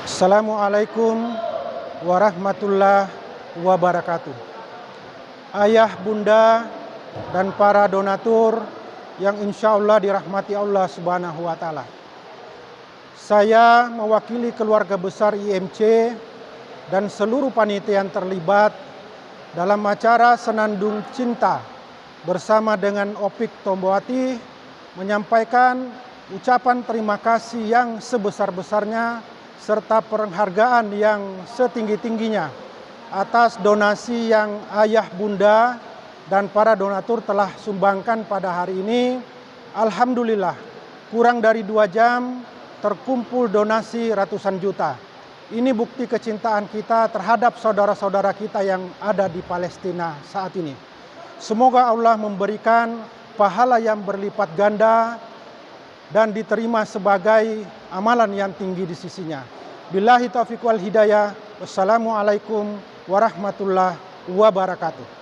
Assalamualaikum warahmatullahi wabarakatuh. Ayah, bunda, dan para donatur yang insya Allah dirahmati Allah Subhanahu wa Ta'ala. Saya mewakili keluarga besar IMC dan seluruh panitia yang terlibat dalam acara Senandung Cinta bersama dengan Opik Tombowati menyampaikan ucapan terima kasih yang sebesar-besarnya serta penghargaan yang setinggi-tingginya atas donasi yang ayah bunda dan para donatur telah sumbangkan pada hari ini. Alhamdulillah kurang dari dua jam terkumpul donasi ratusan juta. Ini bukti kecintaan kita terhadap saudara-saudara kita yang ada di Palestina saat ini. Semoga Allah memberikan pahala yang berlipat ganda dan diterima sebagai amalan yang tinggi di sisinya. Billahi taufiq wal hidayah. Wassalamualaikum warahmatullahi wabarakatuh.